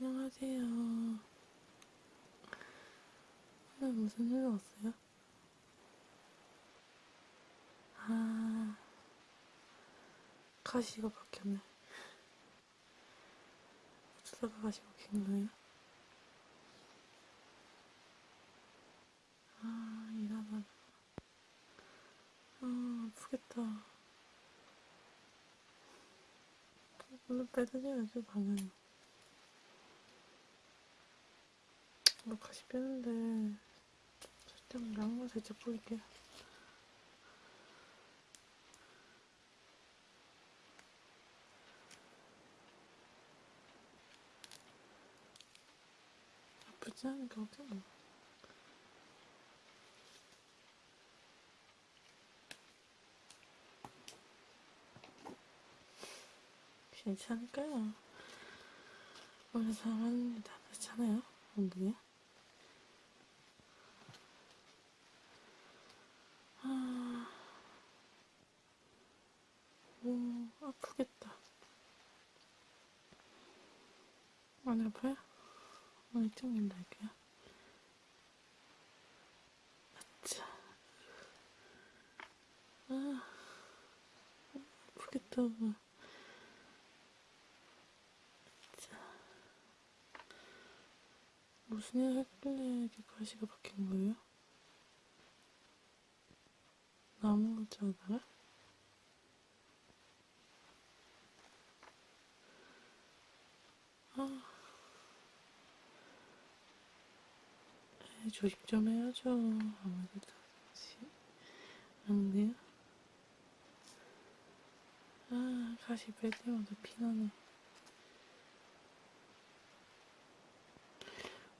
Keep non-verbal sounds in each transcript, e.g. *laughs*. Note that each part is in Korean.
안녕하세요. 오늘 무슨 일 왔어요? 아, 가시가 바뀌었네. 어쩌다가 가시 바뀐 거예요? 아, 일하다가. 아, 아프겠다. 오늘 빼드려야죠, 당연히. 뭐 가시 빼는데 살짝 양말 살짝 뿌릴게요. 아프지 않으니까 어때 뭐. 괜찮을까요? 사람하는 일다 그렇잖아요. 아, 오, 아프겠다. 안 아파요? 어, 이쪽 일로 할게요. 아차. 아, 아프겠다. 자. 무슨 일 했길래 이렇게 가시가 바뀐 거예요? 아무것도 하다가? 아. 에이, 조심 좀 해야죠. 아무래도. 안 돼요? 아, 가시 뺄 때마다 피나네.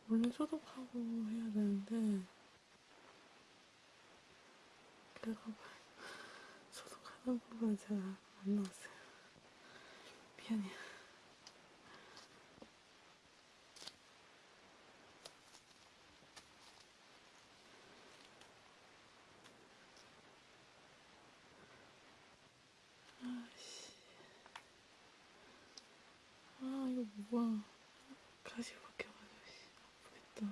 원래 소독하고 해야 되는데, 그거 소독하는 부분을 제가 안 넣었어요. 미안해요. 아씨. 아, 이거 뭐야. 가시 박혀가지고, 씨. 아프겠다.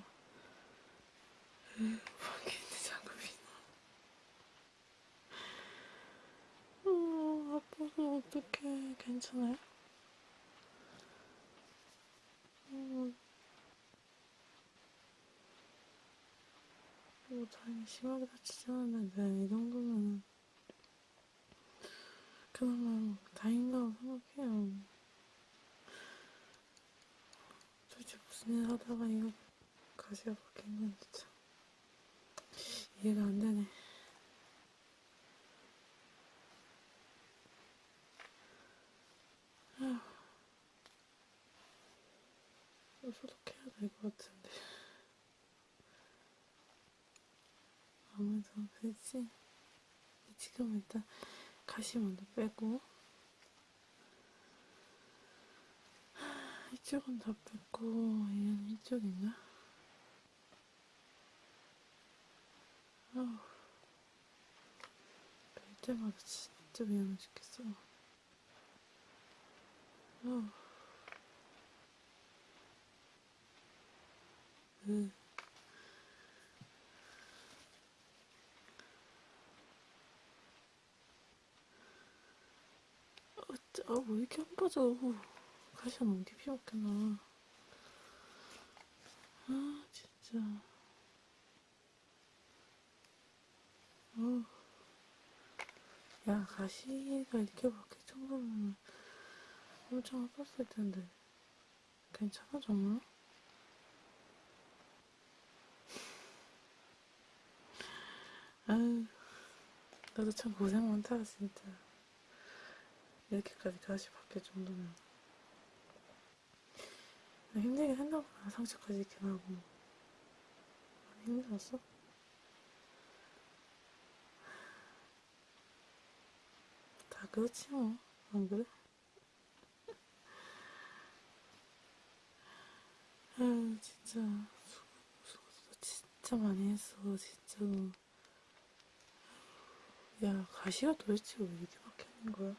으, 밖에 있는 장갑이 나. 어, 아파서 어떡해. 괜찮아요? 어, 뭐, 다행히 심하게 다치지 않았는데, 이 정도면 그나마 다행이라고 생각해요. 도대체 무슨 일 하다가 이거 가시가 바뀐 건지 참 이해가 안 되네. 이거 소독해야 될 것 같은데. 아무래도 그렇지. 지금 일단 가시 먼저 빼고 이쪽은 다 뺐고 얘는 이쪽인가? 아우 뺄 때마다 진짜 미안해 죽겠어 아우 으. 아, 왜 이렇게 안 빠져? 가시가 너무 깊이 먹겠나. 아, 진짜. 어. 야, 가시가 이렇게 바뀔 정도면 엄청 아팠을 텐데. 괜찮아, 정말? 아유, 나도 참 고생 많다, 진짜. 이렇게까지 가시 바뀔 정도면 힘들긴 했나보다 상처까지 있긴 하고 많이 힘들었어? 다 그렇지 뭐 안 그래? *laughs* 아유 진짜 수고, 수고도 진짜 많이 했어 진짜로 야 가시가 도대체 왜 이렇게 바뀌는 거야?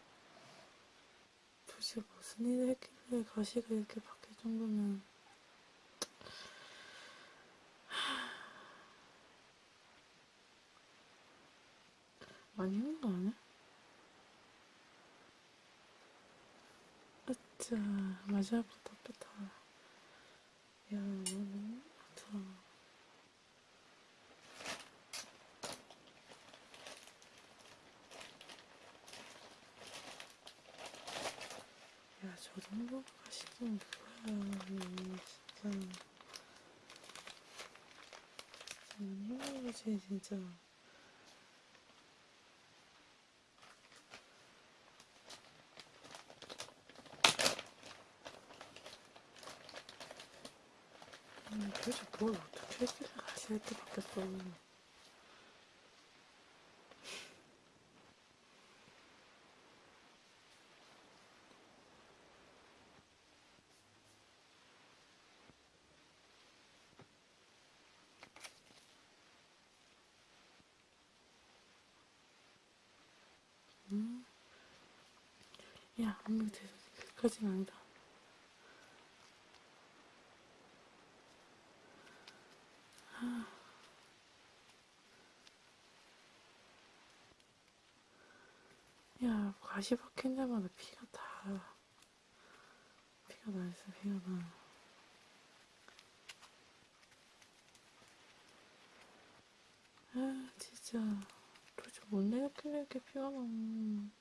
도대체 무슨 일을 했길래 가시가 이렇게 바뀔 정도면. 많이 힘든 거 아니야? 으짜 마지막부터 뺐다 야 너무 거지, 진짜. 음, 도대체 뭘 어떻게 했길래 가시 이렇게 바뀌었어. 음. 야, 아무리 돼도 그까진 아니다. 야, 가시 박힌 데마다 피가 다, 피가 나 있어, 피가 나. 아, 진짜. 도대체 못 내렸길래 이렇게 피가 나. 음.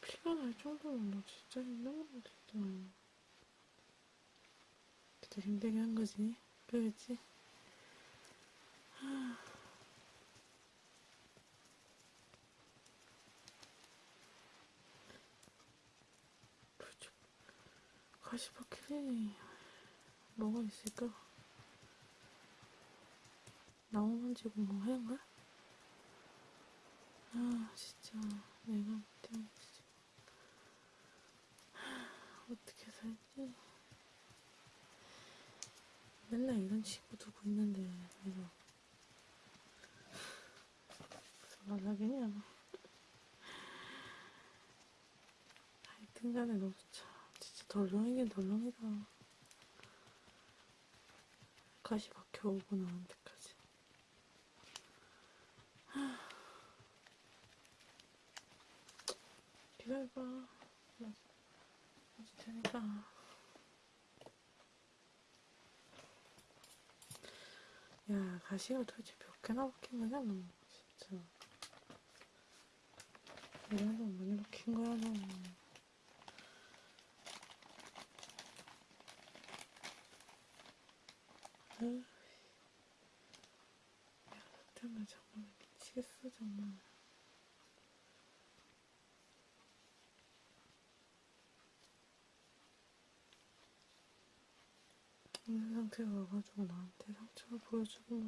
피가 날 정도면 너 진짜 힘든 거겠다. 진짜 힘들게 한 거지. 그러겠지? 45kg 뭐가 있을까? 나무만지고 뭐 하는 거야? 아 진짜 내가 못해. 어떻게 살지? 맨날 이런 친구 두고 있는데 이거 무슨 말하겠냐 하여튼간에 너무 참 덜렁이긴 덜렁이다 가시 박혀오고 나한테까지 기다려봐 나 아직 테니까 야, 가시가 도대체 몇 개나 박힌 거냐, 너. 진짜. 이래도 많이 박힌 거야, 너. 너 때문에 정말 미치겠어, 정말. 이런 상태가 와가지고 나한테 상처를 보여주고.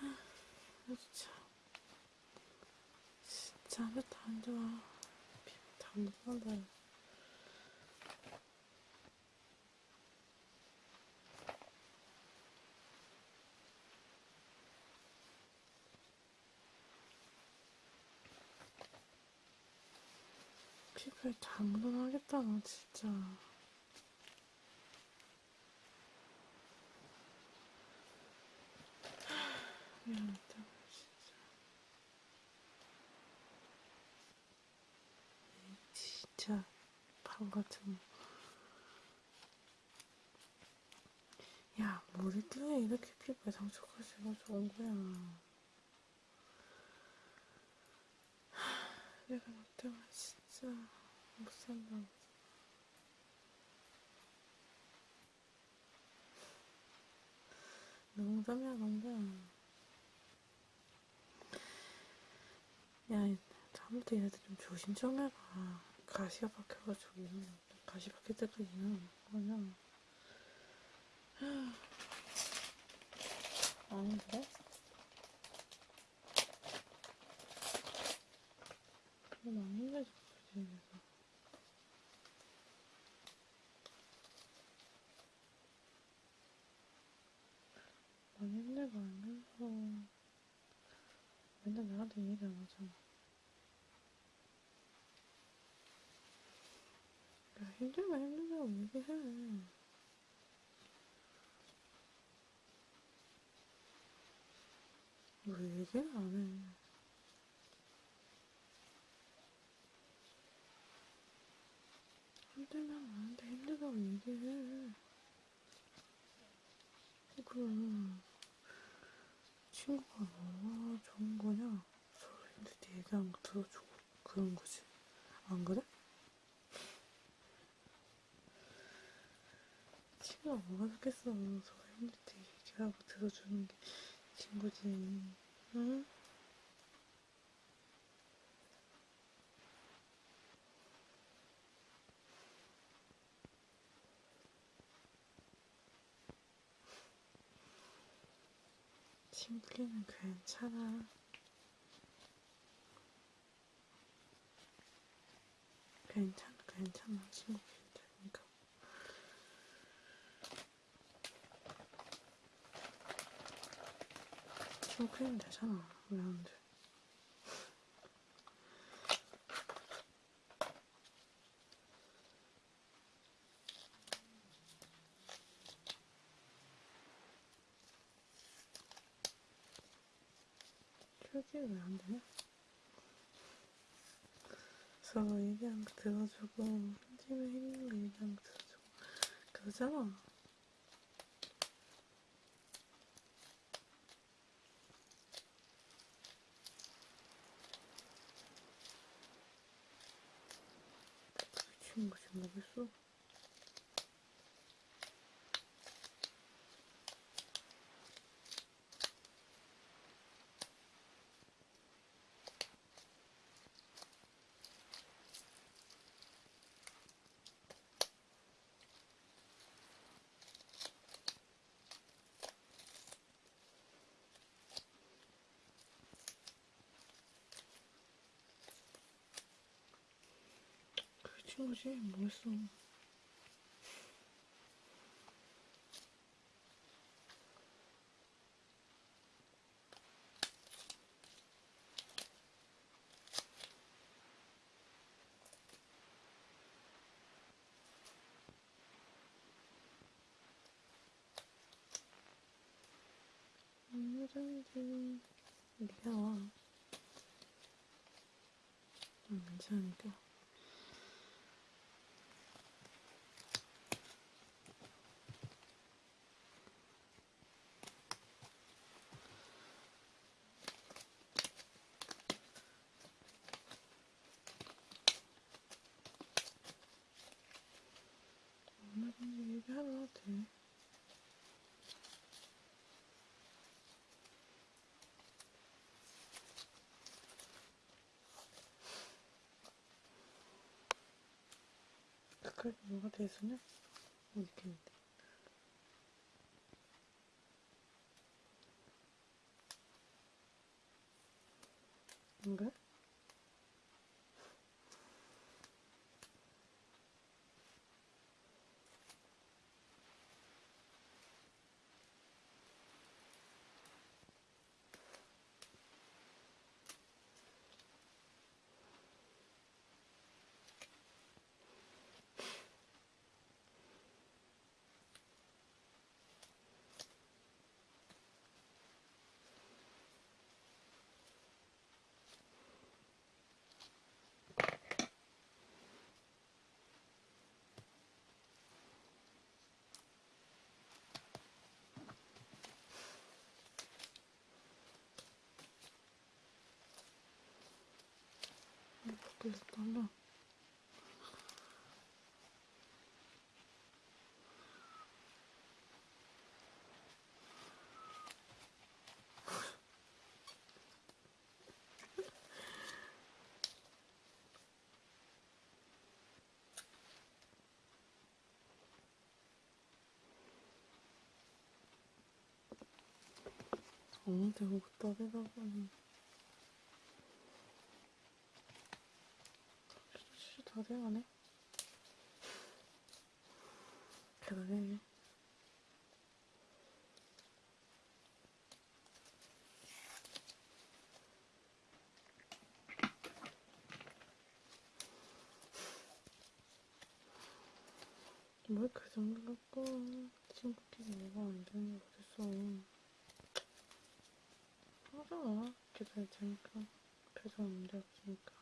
아, 진짜. 진짜 아무것도 안 좋아. 피부도 안 좋아한다. 피부에 다 묻어나겠다, 너 진짜. 미안하다, 진짜. 진짜, 바보 같은. 야, 뭘 있길래 이렇게 피부에 상처가 생겨서 온 거야. 내가 너 때문에 진짜 못 산다. 농담이야, 농담. 야, 다음부터 얘네들 좀 조심 좀 해봐. 가시가 박혀가지고 가시 박힐 때까지 이러는 거냐. 완전 나한테 얘기 안 하잖아. 나 힘들면 힘들다고 얘기해. 뭐 왜 뭐 얘기를 안 해? 힘들면 나한테 힘들다고 얘기해. 그럼. 친구가 뭐가 좋은 거냐? 서로 힘들 때 얘기하는 거 들어주고 그런 거지. 안 그래? 친구가 뭐가 좋겠어. 서로 힘들 때 얘기하고 들어주는 게 친구지. 응? 친구끼리는 괜찮아. 괜찮아, 괜찮아. 친구끼리 되니까. 친구끼리는 되잖아. 왜 안 돼? 솔직히 왜안 되냐? 서로 얘기하는 거 들어주고 힘들면 힘든 거 얘기하는 거 들어주고 그러잖아. 미친 거지 뭐겠어? 그 친구지 뭐겠어? 언제든지 네가 와. 응, 괜찮으니까. 얼마든지 얘기하러 와도 돼. 그까지 뭐가 돼서냐? 못 있겠는데. 안 그래? 밖에서 떠나. 어머한테 오고 떠들다보니 돼가네 대단해 뭘그 정도 갖고 친구끼리 얘가 안 되는 게 어딨어. 기다릴 테니까. 표정 문제 없으니까.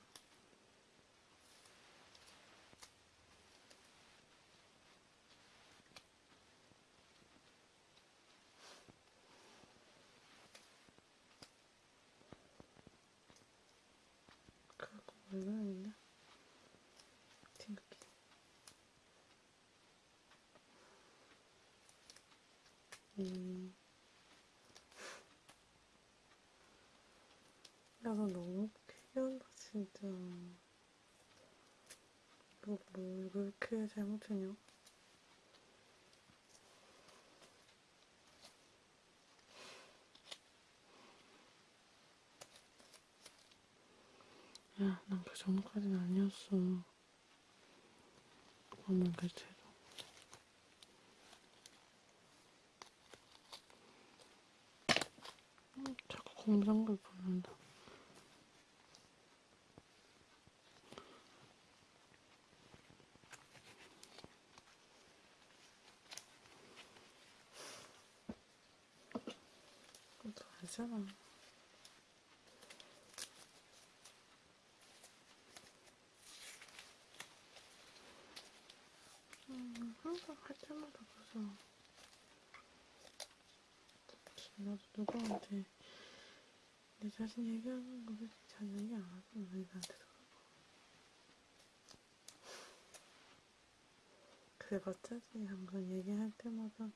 그거 왜 그러는데? 친구끼리. 음. 야, 너 너무 피한다, 진짜. 너뭘 그렇게 잘못했냐? 야, 난 그 정도까지는 아니었어. 아무리 그래도. 음, 자꾸 공장글 보낸다. 너 알잖아. 음, 항상 할 때마다 그래서 나도 누구한테 내 자신 얘기하는 거 솔직히 잘 얘기 안 하잖아 나한테도 그래 봤자지 항상 얘기할 때마다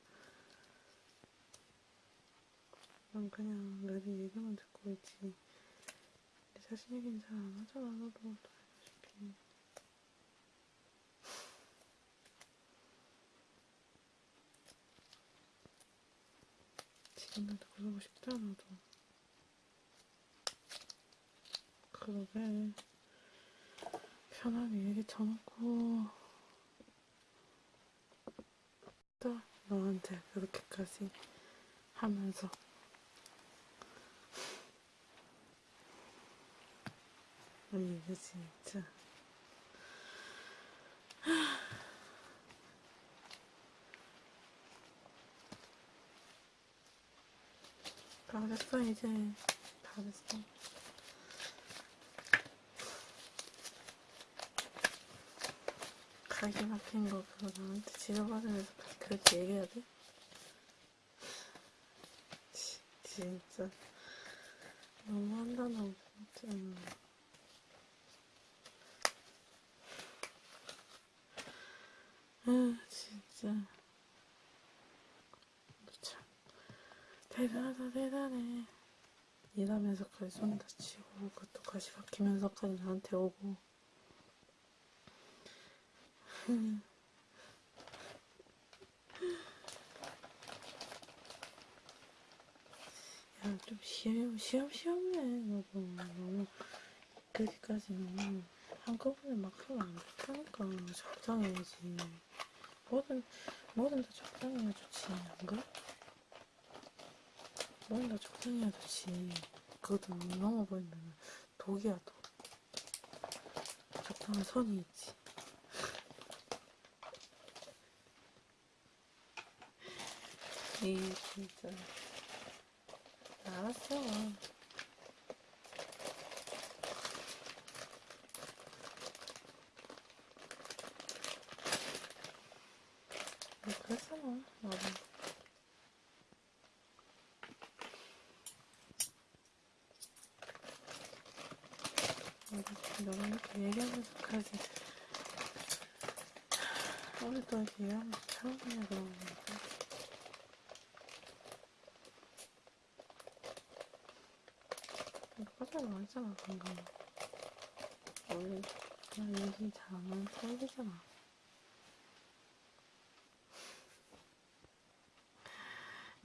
난 그냥 너희 얘기만 듣고 있지. 내 자신 얘기는 잘 안 하잖아 너도. 또 알다시피. 지금도 그러고 싶다 나도. 그러게. 편하게 얘기 쳐놓고. 또 너한테 그렇게까지 하면서 이게 진짜 다 됐어 이제 다 됐어 가기 막힌 거 그거 나한테 지려받으면서 그렇게 얘기해야 돼? 지, 진짜. 너무한다 너. 진짜 아 진짜. 참. 대단하다 대단해. 일하면서까지 손 다치고 그것도 가시 박히면서까지 나한테 오고. 야, 좀 시험, 시험, 시험해. 너도 너무, 그렇게까지 너무 한꺼번에 막 하면 안 좋다니까. 적당히 해야지. 뭐든, 뭐든 다 적당히 해야 좋지. 안 그래? 뭐든 다 적당히 해야 좋지. 그것도 넘어버리면 독이야, 독. 적당한 선이 있지. *laughs* 이 진짜 알았어 뭐 그랬잖아 나도 너무 이렇게 얘기하면서 까지 우리 또 이렇게 얘기하면서 처음이야 그러는 거니까 화장 많잖아 방금 원래 그냥 얘기 잘안 하는 타입이잖아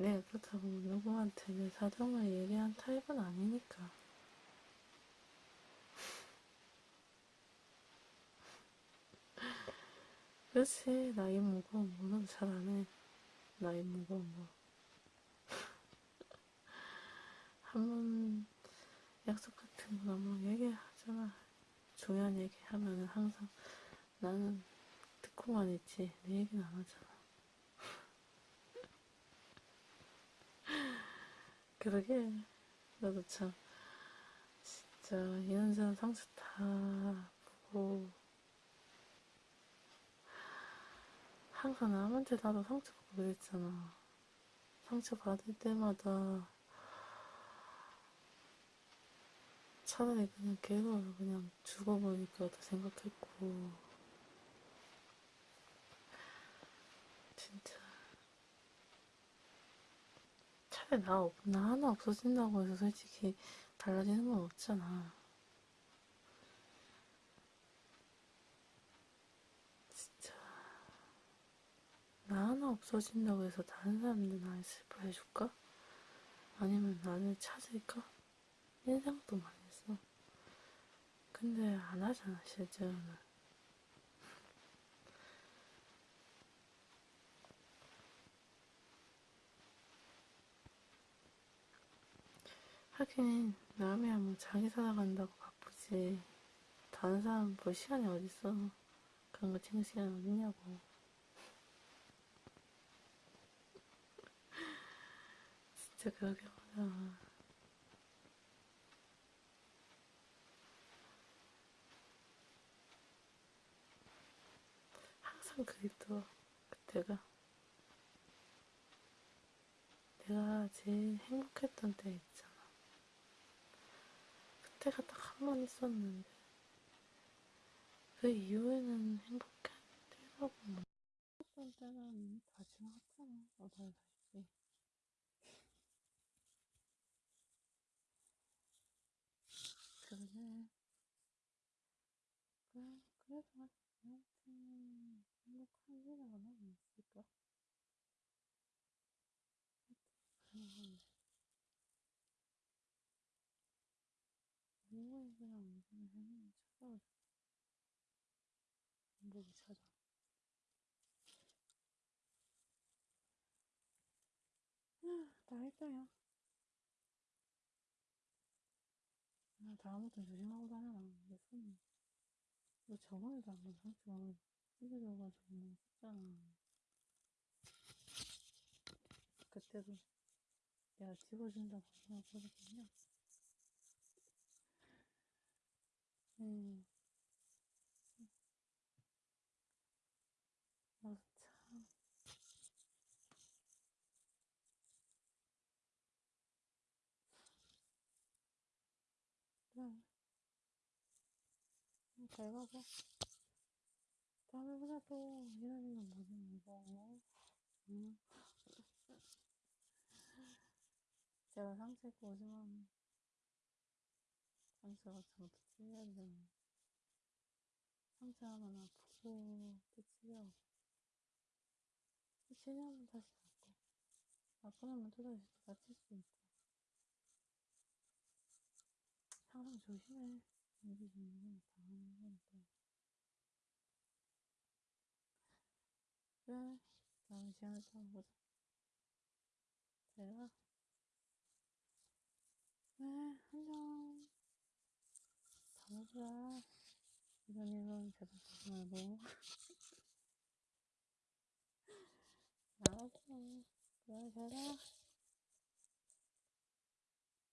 내가 그렇다고 누구한테 내 사정을 얘기한 타입은 아니니까 그렇지 나이 먹으면 뭐는 잘 안 해 나이 먹으면 뭐 *laughs* 한 번 약속 같은 거 너무 얘기하잖아. 중요한 얘기 하면은 항상 나는 듣고만 있지. 내 얘기는 안 하잖아. 그러게. 나도 참, 진짜, 이런저런 상처 다 보고, 항상 남한테 나도 상처 받고 그랬잖아. 상처 받을 때마다 차라리 그냥 걔로 그냥 죽어버릴까 더 생각했고, 진짜. 차라리 나, 없, 나 하나 없어진다고 해서 솔직히 달라지는 건 없잖아. 진짜. 나 하나 없어진다고 해서 다른 사람들 나를 슬퍼해줄까? 아니면 나를 찾을까? 생각도 많이 했어. 근데 안 하잖아, 실제로는. 하긴, 남이야 뭐 자기 살아간다고 바쁘지. 다른 사람 볼 시간이 어딨어. 그런 거 챙길 시간이 어딨냐고. *laughs* 진짜 그러게 말이야. 항상 그립더라. 그때가. 내가 제일 행복했던 때 때가 딱 한 번 있었는데. 그 이후에는 행복한 때라고 뭐. 행복했던 때는 다 지나갔잖아. 너도 알다시피. 그러네. 그래, 그래도 나한테는 행복한 일은 하나 있을까? 음, 누구에게나 언제나 행운이 찾아오잖아. 행복이 찾아. 다 했다야. 나 다음부터 조심하고 다녀라. 내 손. 너 저번에도 한번 상처 찢어져가지고 뭐 했잖아. 그때도 내가 집어준다고 그러거든요. 음, 나도 참. 음, 잘 가봐. 다음에 보자 또. 이런 일은 뭐든 이거. 응. 제가 상처 입고 오지만 잘못해 치료해야 되잖아. 상처하면 아프고 또 치료하고. 또 치료하면 다시 낫고. 아프나면 또 다시 또 다칠 수 있고. 항상 조심해. 지금 당하는 거니까. 그래. 다음에 시간을 또 보자. 잘 가. 네, 안녕. 보자. 이런 제발 보지 말고. 알았어. 그래, 잘 가.